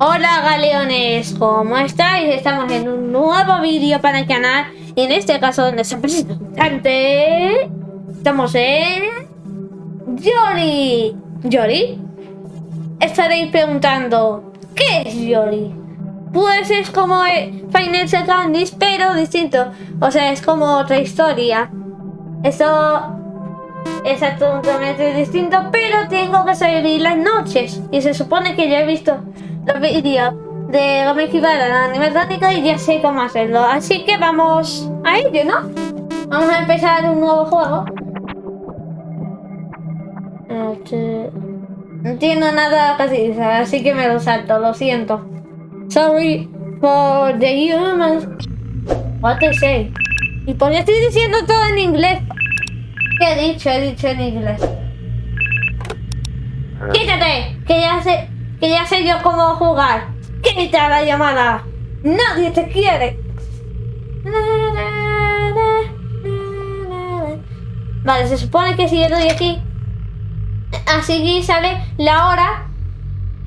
Hola galeones, ¿cómo estáis? Estamos en un nuevo vídeo para el canal y en este caso donde se presentante estamos en Yori. ¿Yori? Estaréis preguntando, ¿qué es Yori? Pues es como Final Candies, pero distinto. O sea, es como otra historia. Eso es absolutamente distinto, pero tengo que salir las noches. Y se supone que ya he visto los vídeos de esquivar a la animatrónica y ya sé cómo hacerlo. Así que vamos a ello, ¿no? Vamos a empezar un nuevo juego. No entiendo nada casi, así que me lo salto, lo siento. Sorry for the humans. What they say. Y por qué estoy diciendo todo en inglés. ¿Qué he dicho? He dicho en inglés. Quítate, que ya sé, que ya sé yo cómo jugar. Quita la llamada. Nadie te quiere. Vale, se supone que si yo doy aquí, así sale la hora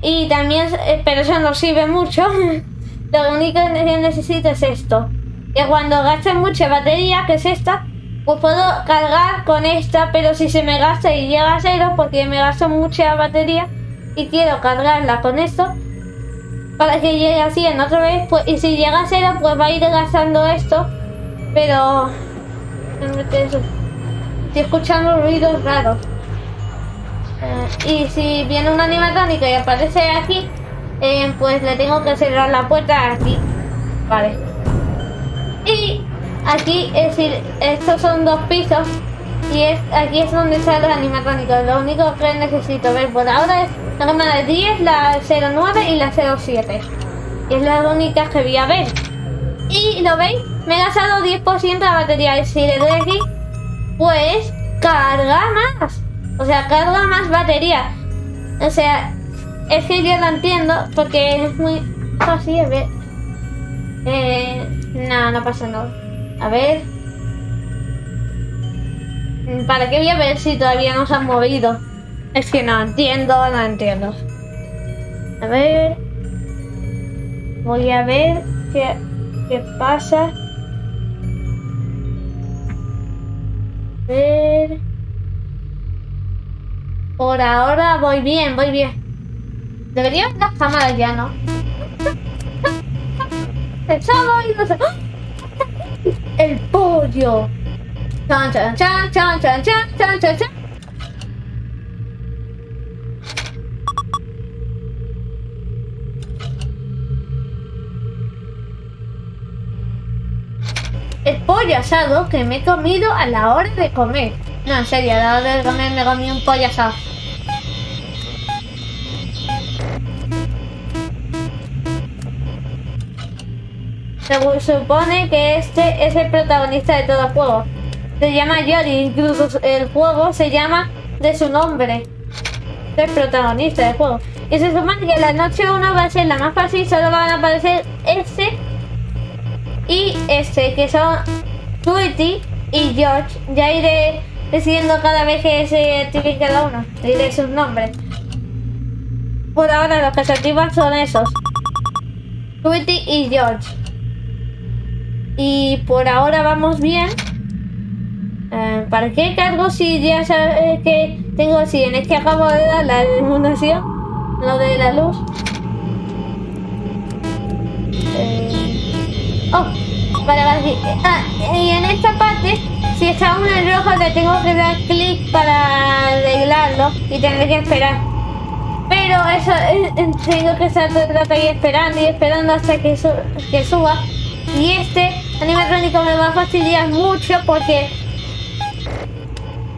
y también, eh, pero eso no sirve mucho. Lo único que necesito es esto. Que cuando gaste mucha batería, que es esta, pues puedo cargar con esta, pero si se me gasta y llega a cero, porque me gasto mucha batería y quiero cargarla con esto, para que llegue a 100 otra vez, pues, y si llega a cero, pues va a ir gastando esto, pero... Estoy escuchando ruidos raros. Eh, y si viene una animatrónica y aparece aquí, eh, pues le tengo que cerrar la puerta aquí. Vale. Y Aquí, es decir, estos son dos pisos y es, aquí es donde están los animatrónicos. Lo único que necesito ver por ahora es la cámara de 10, la 09 y la 07. Y es la única que voy a ver. Y lo veis, me he gastado 10% de batería. Y si le doy aquí, pues carga más. O sea, carga más batería. O sea, es que yo lo entiendo porque es muy fácil de ver. Eh, no, no pasa nada. A ver. ¿Para qué voy a ver si todavía no se han movido? Es que no entiendo, no entiendo. A ver. Voy a ver qué, qué pasa. A ver. Por ahora voy bien, voy bien. Debería haber las cámaras ya, ¿no? ¡Ah! el pollo. Chan, chan, chan, chan, chan, chan, chan, chan. chan. El pollo asado que me he comido a la hora de comer. No, en serio, a la hora de comer me comí un pollo asado. Se supone que este es el protagonista de todo el juego. Se llama Yori, incluso el juego se llama de su nombre. El protagonista del juego. Y se supone que la noche 1 va a ser la más fácil, solo van a aparecer este y este, que son Tweety y George. Ya iré decidiendo cada vez que se active cada uno. Diré sus nombres. Por ahora los que se activan son esos. Tweety y George. Y por ahora vamos bien. Eh, ¿Para qué cargo si ya sabes que tengo 100? Es que acabo de dar la iluminación, lo de la luz. Eh, oh, para ah, y en esta parte, si está uno en rojo, le tengo que dar clic para arreglarlo y tendré que esperar. Pero eso, eh, tengo que estar todo el rato ahí esperando y esperando hasta que, que suba. Y este animatrónico me va a fastidiar mucho porque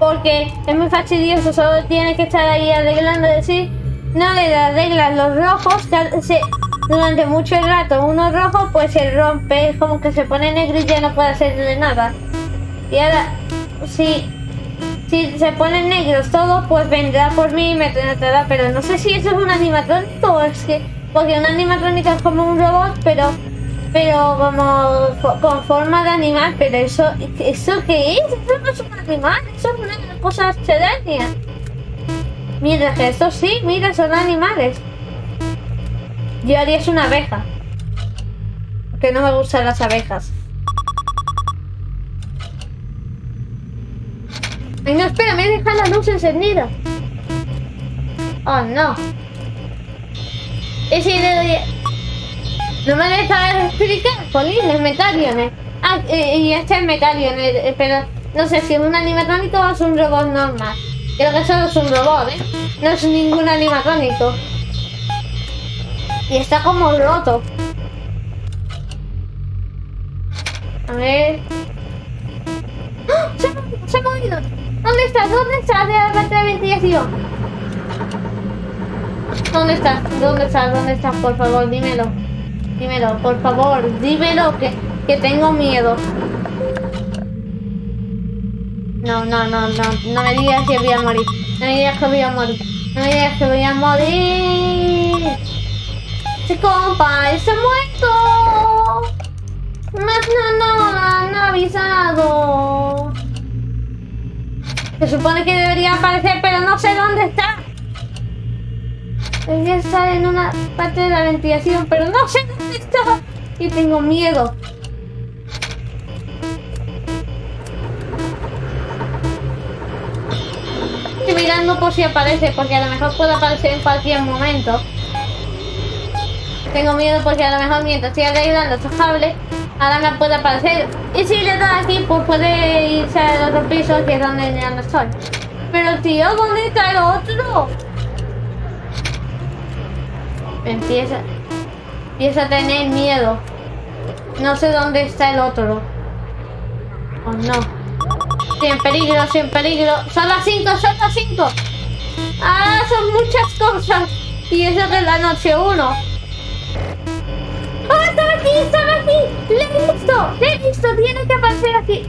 porque es muy fastidioso, solo tiene que estar ahí arreglando, decir, no le arreglas los rojos, durante mucho rato uno rojo pues se rompe, es como que se pone negro y ya no puede hacerle nada. Y ahora, si, si se ponen negros todo, pues vendrá por mí y me tendrá, pero no sé si eso es un animatrónico o es que, porque un animatrónico es como un robot, pero pero como con forma de animal, pero eso, ¿eso qué es? Eso no es un animal, eso es una cosa extraña. Que esto sí, mira, son animales. Yori es una abeja. Que no me gustan las abejas. Ay, no, espera, me deja la luz encendida. Oh, no. Doy... No me deja explicar, Polín, es Metaliones. Ah, y, y este es Metaliones, eh, pero no sé si es un animatrónico o es un robot normal. Creo que solo es un robot, ¿eh? No es ningún animatrónico. Y está como roto. A ver... ¡Ah! ¡Se ha! ¡Se ha movido! ¿Dónde estás? ¿Dónde estás de parte de ventilación? ¿Dónde estás? ¿Dónde estás? ¿Dónde estás? Por favor, dímelo. Dímelo, por favor, dímelo que, que tengo miedo. No, no, no, no, no me digas que voy a morir. No me digas que voy a morir. No me digas que voy a morir. ¡Se compa! ¡Se ha muerto! Más no, no, no han avisado. Se supone que debería aparecer, pero no sé dónde está. Debería estar en una parte de la ventilación, pero no sé Y tengo miedo. Estoy mirando por si aparece, porque a lo mejor puede aparecer en cualquier momento. Tengo miedo porque a lo mejor mientras estoy arreglando estos cables, ahora me puede aparecer. Y si le doy aquí, pues puede irse al otro piso, que es donde ya no estoy. Pero tío, ¿dónde está el otro? Empieza, empieza a tener miedo. No sé dónde está el otro. Oh no. Estoy en peligro, estoy en peligro. Son las 5, son las 5. Ah, son muchas cosas. Y eso que es la noche 1. ¡Oh, estaba aquí! ¡Estaba aquí! ¡Le he visto! ¡Le he visto! Tiene que aparecer aquí.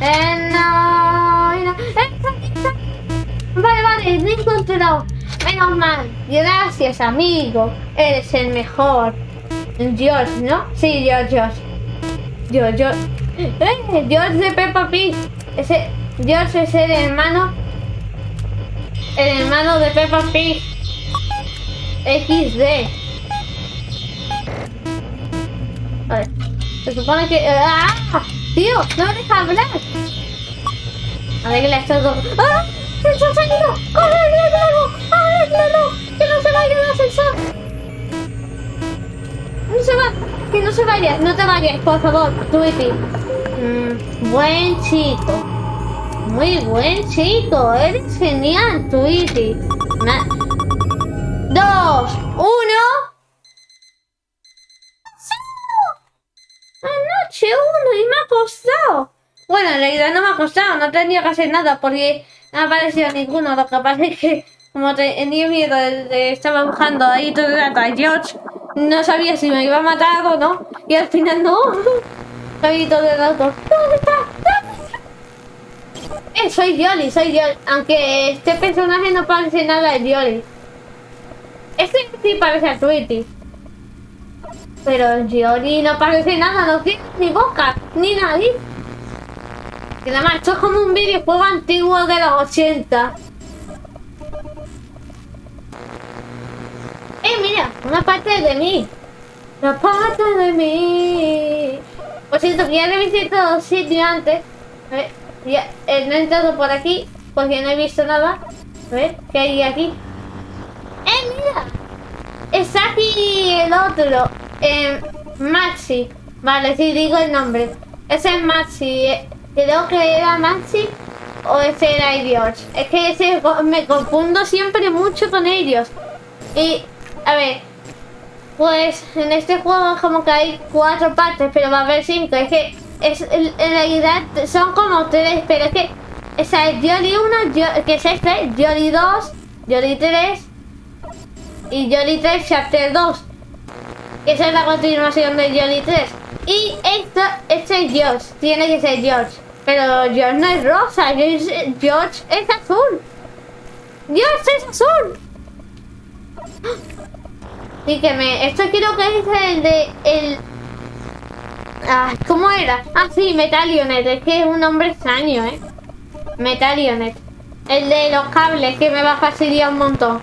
Eh, no. Eh, está está. Vale, vale, me he encontrado. Menos mal. Gracias, amigo. Eres el mejor. George, ¿no? Sí, George, George. George, George. Eh, George de Peppa Pig. Ese, George es el hermano. El hermano de Peppa Pig. XD. Vale. Se supone que. ¡Ah! ¡Tío! ¡No me deja hablar! Arregla estos dos. ¡Ah! ¡Se ha ¡Arréglalo! ¡Que no se vaya el ascensor! ¡No se va! ¡Que no se vaya! ¡No te vayas, por favor! Tweety. Mm, buen chico. Muy buen chico. Eres genial, Tweety. Na- Dos. Uno. Anoche uno y me ha costado. Bueno, en realidad no me ha costado, no tenía que hacer nada porque no ha aparecido ninguno. Lo que pasa es que, como tenía miedo, de- estaba buscando ahí todo el rato a George, no sabía si me iba a matar o no. Y al final no. Ahí todo el rato. ¿Dónde está? Eh, soy Jolly, soy Jolly. Aunque este personaje no parece nada de Jolly. Este sí parece a Tweety. Pero Giori no parece nada, no tiene ni boca, ni nariz. Y además, esto es como un videojuego antiguo de los 80. Una parte de mí. Una parte de mí. Por cierto, que ya revisé todo el sitio antes. Eh, no he entrado por aquí porque no he visto nada. A ver, ¿qué hay aquí? ¡Eh, mira! Está aquí el otro. eh, Maxi. Vale, sí, digo el nombre. Ese es Maxi. eh, Creo que era Maxi o ese era George. Es que ese me confundo siempre mucho con ellos. Y, a ver, pues en este juego como que hay cuatro partes, pero va a haber cinco. Es que es, en realidad son como tres, pero es que esa es Jolly 1, que es este, Jolly 2, Jolly 3 y Jolly 3 Chapter 2. Esa es la continuación de Jolly 3. Y esta, este es George, tiene que ser George. Pero George no es rosa, George, George es azul. George es azul. Y que me. Esto creo que es el de. El. Ah, ¿Cómo era? Ah, sí, Metalionet. Es que es un nombre extraño, ¿eh? Metalionet. El de los cables que me va a fastidiar un montón.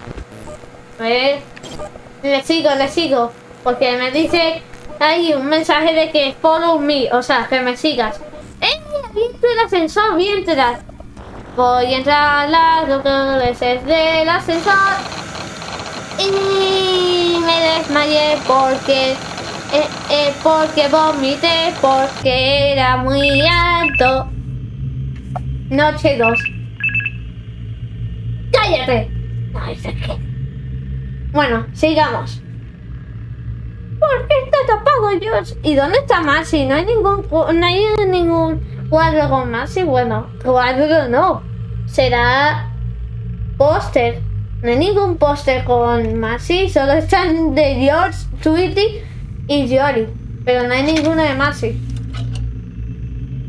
Le sigo, le sigo. Porque me dice hay un mensaje de que follow me, o sea, que me sigas. ¡Eh! El ascensor, voy a entrar. Voy a entrar a las veces del ascensor. Y me desmayé porque... Eh, eh, porque vomité, porque era muy alto. Noche 2. ¡Cállate! Qué. Bueno, sigamos. ¿Por qué está tapado George? ¿Y dónde está Maxi? No hay ningún no hay ningún cuadro con Maxi. Bueno, cuadro no. Será póster. No hay ningún póster con Maxi. Solo están de George, Tweety y Jory. Pero no hay ninguno de Maxi.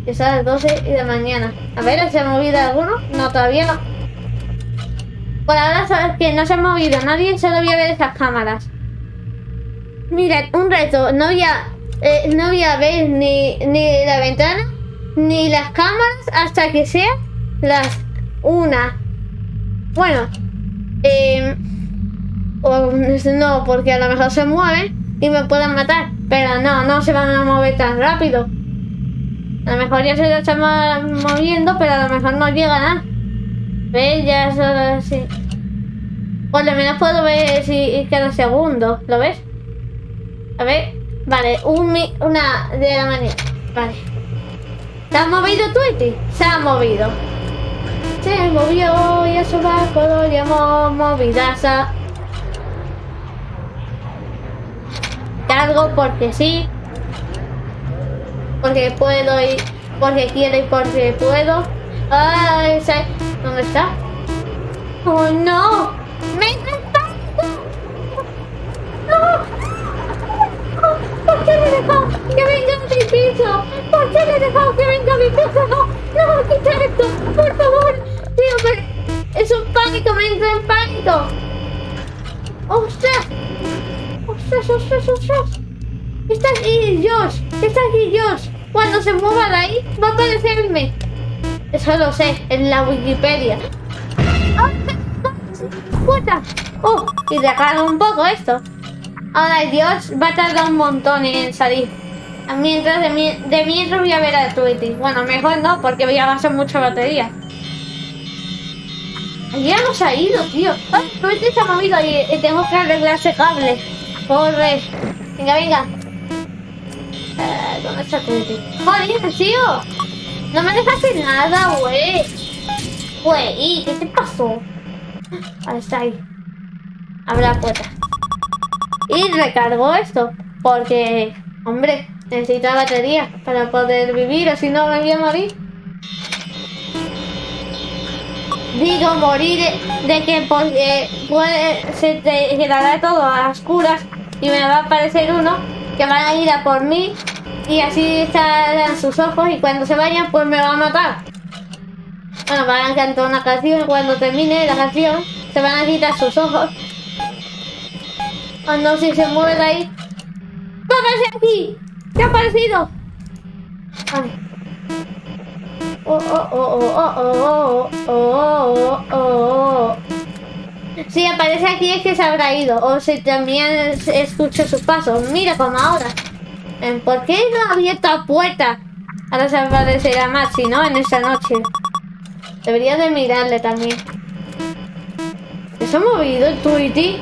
Es a las 12 de mañana. A ver, ¿se ha movido alguno? No, todavía no. Por ahora sabes que no se ha movido nadie, solo voy a ver esas cámaras. Mira, un reto. No voy a, eh, no voy a ver ni, ni la ventana ni las cámaras hasta que sea las una. Bueno, eh, no, porque a lo mejor se mueven y me pueden matar. Pero no, no se van a mover tan rápido. A lo mejor ya se lo están moviendo, pero a lo mejor no llegan a. ¿Ves? Ya solo así. Por lo menos puedo ver si cada segundo. ¿Lo ves? A ver, vale, un una de la mañana. Vale. ¿Se ha movido Tweety? Se ha movido. Se movió y a su barco lo llamó Movidaza. Cargo porque sí. Porque puedo y porque quiero y porque puedo. Ay, ¿Dónde está? ¡Oh, no! ¡Me ¿Por qué le dejado que venga a mi piso? ¿Por qué le dejado que venga a mi piso? No, no, quita esto, por favor. Es un pánico, me entra en pánico. ¡Ostras! ¡Ostras, ostras, ostras! Está aquí Josh, está aquí Josh. Cuando se mueva de ahí, va a aparecerme. Eso lo sé, en la Wikipedia. ¡Puta! ¡Oh! Y dejar un poco esto. Ahora Dios va a tardar un montón en salir. Mientras de, mientras voy a ver a Tweety. Bueno, mejor no, porque voy a gastar mucha batería. Ya nos ha ido, tío. Ay, se ha movido y, tengo que arreglar ese cable. Corre. Venga, venga. Eh, ¿Dónde está Tweety? Joder, tío. No me dejaste nada, güey. Güey, ¿qué te pasó? Ahí está ahí. Abre la puerta. Y recargo esto. Porque, hombre, necesita batería para poder vivir, o si no me voy a morir. Digo morir de, que porque puede, se te quedará todo a oscuras y me va a aparecer uno que va a ir a por mí y así estarán sus ojos y cuando se vayan pues me va a matar. Bueno, van a cantar una canción y cuando termine la canción se van a quitar sus ojos Oh no, si se mueve de ahí. ¡Va a aquí! ¿Qué ha aparecido? Oh, oh, oh, oh, oh, oh, oh, oh. Si aparece aquí es que se habrá ido. O si también escucho sus pasos. Mira como ahora. ¿Por qué no ha abierto la puerta? Ahora se aparecerá Maxi, ¿no? En esa noche. Debería de mirarle también. ¿Se ha movido el Tweety?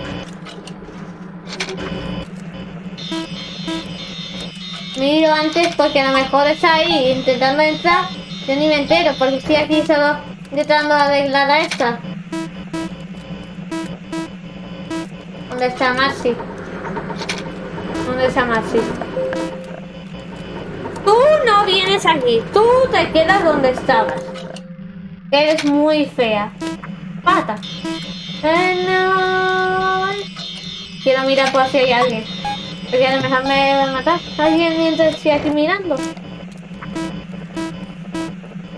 miro antes porque a lo mejor está ahí intentando entrar. Yo ni me entero porque estoy aquí solo intentando arreglar a esta. ¿Dónde está Maxi? ¿Dónde está Maxi? Tú no vienes aquí. Tú te quedas donde estabas. Eres muy fea. Pata. Quiero mirar por si hay alguien. Porque a lo mejor me va a matar alguien mientras estoy aquí mirando.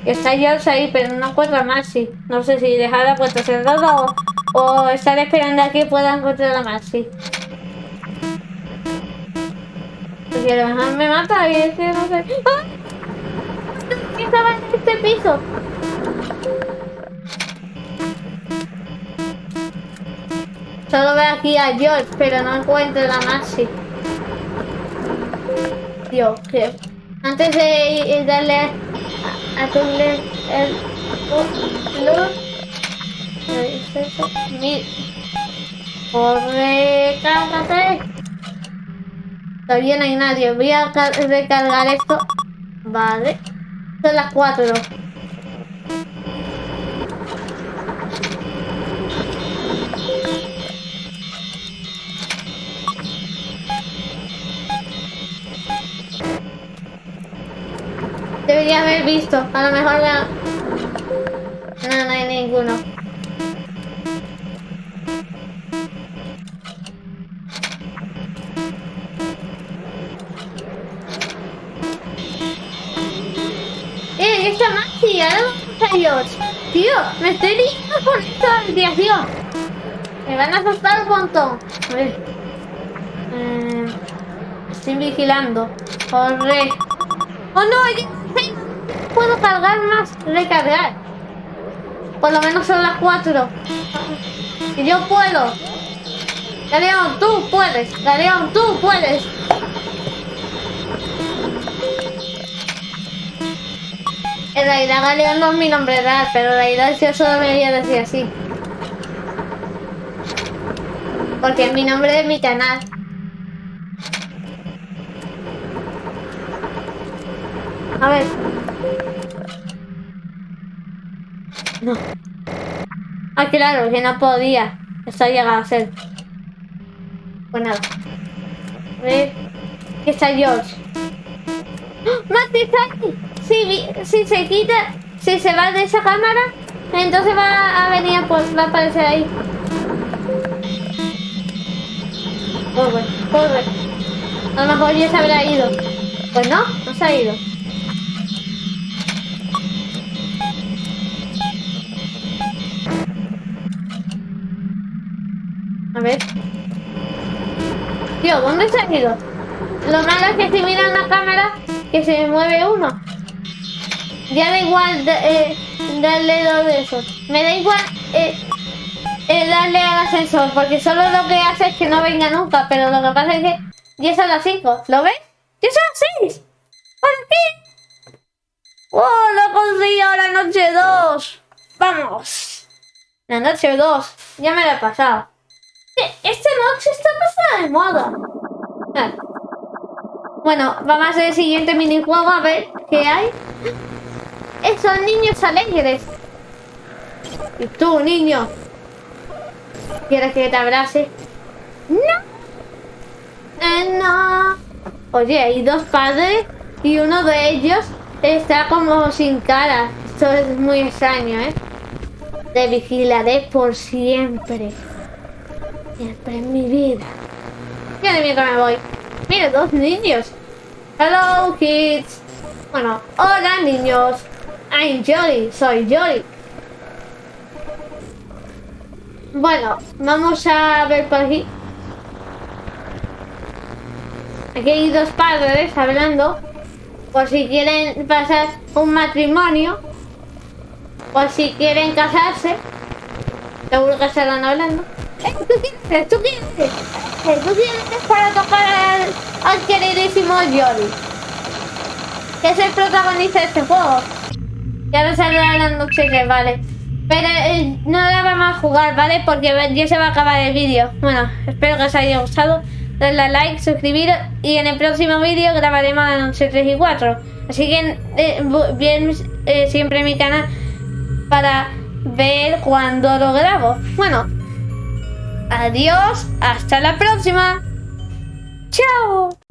Está George ahí, pero no encuentro a Maxi. No sé si dejar la puerta cerrada o, o estar esperando a que pueda encontrar a Maxi. Porque a lo mejor me mata y es que no sé. ¡Ah! ¿Qué estaba en este piso? Solo veo aquí a George, pero no encuentro la Maxi. Dios, que antes de darle a, a tu el, el, el, Corre, cárgate. Todavía no hay nadie. Voy a recargar esto. Vale. Son las cuatro. Debería haber visto. A lo mejor la... No, no hay ninguno. Tío, me estoy liando con esta tío. Me van a asustar un montón. A ver. Eh, estoy vigilando. Corre. ¡Oh no! Puedo cargar más. Recargar. Por lo menos son las 4. Y yo puedo. Galeón, tú puedes. Galeón, tú puedes. En realidad Galeón no es mi nombre real, pero en realidad yo solo me voy a decir así. Porque es mi nombre de mi canal. A ver. No. Ah, claro, que no podía. Esto ha llegado a ser. Pues nada. A ver. Aquí está George. ¡Oh! ¡Mati, si, se quita, si se va de esa cámara, entonces va a venir, pues va a aparecer ahí. Corre, corre. A lo mejor ya se habrá ido. Pues no, no se ha ido. Ver. Tío, ¿dónde se ha ido? Lo malo es que si miran la cámara, que se mueve uno. Ya da igual eh, darle dos de esos. Me da igual eh, eh, darle al ascensor, porque solo lo que hace es que no venga nunca. Pero lo que pasa es que ya son las 5. ¿Lo ves? ¡Ya son las 6! ¿Por qué? ¡Oh, lo conseguido la noche 2! ¡Vamos! La noche 2. Ya me la he pasado. Esta noche está pasada de moda. Bueno, vamos a hacer el siguiente minijuego a ver qué hay. Esos niños alegres. Y tú, niño. ¿Quieres que te abrace? No. Eh, no. Oye, hay dos padres y uno de ellos está como sin cara. Esto es muy extraño, ¿eh? Te vigilaré por siempre. Siempre en mi vida. Ya de que me voy. Mira, dos niños. Hello, kids. Bueno, hola, niños. I'm Jolly, soy Jolly. Bueno, vamos a ver por aquí. Aquí hay dos padres hablando. Por si quieren pasar un matrimonio. Por si quieren casarse. Seguro que estarán hablando. ¿Eh, ¿Tú quieres? ¿Tú quieres? ¿Eh, ¿Tú quieres para tocar al, queridísimo Jolly? Que es el protagonista de este juego. Ya no salió la noche que vale. Pero eh, no la vamos a jugar, ¿vale? Porque ya se va a acabar el vídeo. Bueno, espero que os haya gustado. Dadle like, suscribiros y en el próximo vídeo grabaremos la noche 3 y 4. Así que eh, bien eh, siempre mi canal para ver cuando lo grabo. Bueno, adiós, hasta la próxima. Chao.